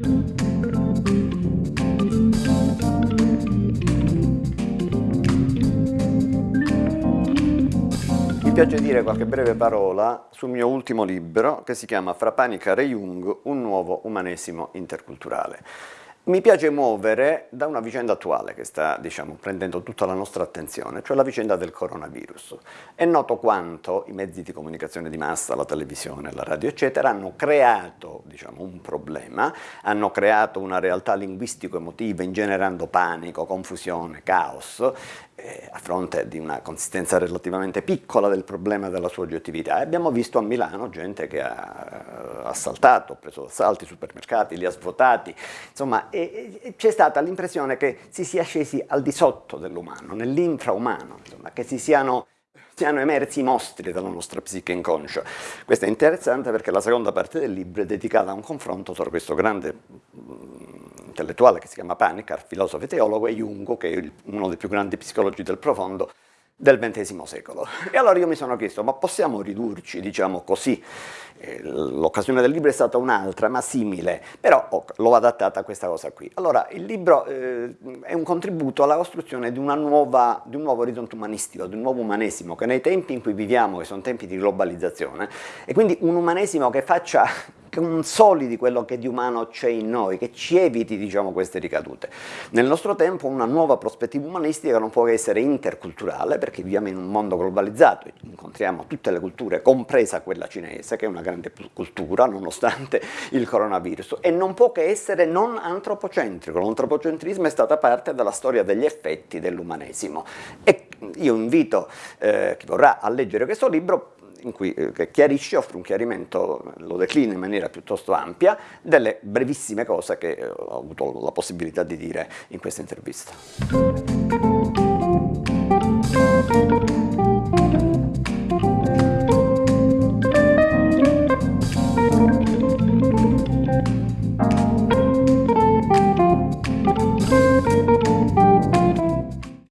Mi piace dire qualche breve parola sul mio ultimo libro che si chiama Fra Panica e Jung, un nuovo umanesimo interculturale. Mi piace muovere da una vicenda attuale che sta diciamo, prendendo tutta la nostra attenzione, cioè la vicenda del coronavirus. È noto quanto i mezzi di comunicazione di massa, la televisione, la radio eccetera, hanno creato diciamo, un problema, hanno creato una realtà linguistico-emotiva ingenerando panico, confusione, caos eh, a fronte di una consistenza relativamente piccola del problema della sua oggettività. E abbiamo visto a Milano gente che ha assaltato, preso d'assalto i supermercati, li ha svuotati, insomma c'è stata l'impressione che si sia scesi al di sotto dell'umano, nell'infraumano, che si siano siano emersi i mostri della nostra psiche inconscia. Questo è interessante perché la seconda parte del libro è dedicata a un confronto tra questo grande intellettuale che si chiama Panikar, filosofo e teologo, e Jung, che è uno dei più grandi psicologi del profondo del XX secolo. E allora io mi sono chiesto, ma possiamo ridurci, diciamo così, eh, l'occasione del libro è stata un'altra, ma simile, però oh, l'ho adattata a questa cosa qui. Allora, il libro eh, è un contributo alla costruzione di, nuova, di, un nuovo orizzonte umanistico, di un nuovo umanesimo, che nei tempi in cui viviamo, che sono tempi di globalizzazione, e quindi un umanesimo che faccia consolidi quello che di umano c'è in noi, che ci eviti diciamo, queste ricadute. Nel nostro tempo una nuova prospettiva umanistica non può essere interculturale perché viviamo in un mondo globalizzato, incontriamo tutte le culture, compresa quella cinese che è una grande cultura nonostante il coronavirus. E non può che essere non antropocentrico, l'antropocentrismo è stata parte della storia degli effetti dell'umanesimo. E io invito eh, chi vorrà a leggere questo libro in cui, eh, che chiarisce, offre un chiarimento, lo declina in maniera piuttosto ampia, delle brevissime cose che eh, ho avuto la possibilità di dire in questa intervista.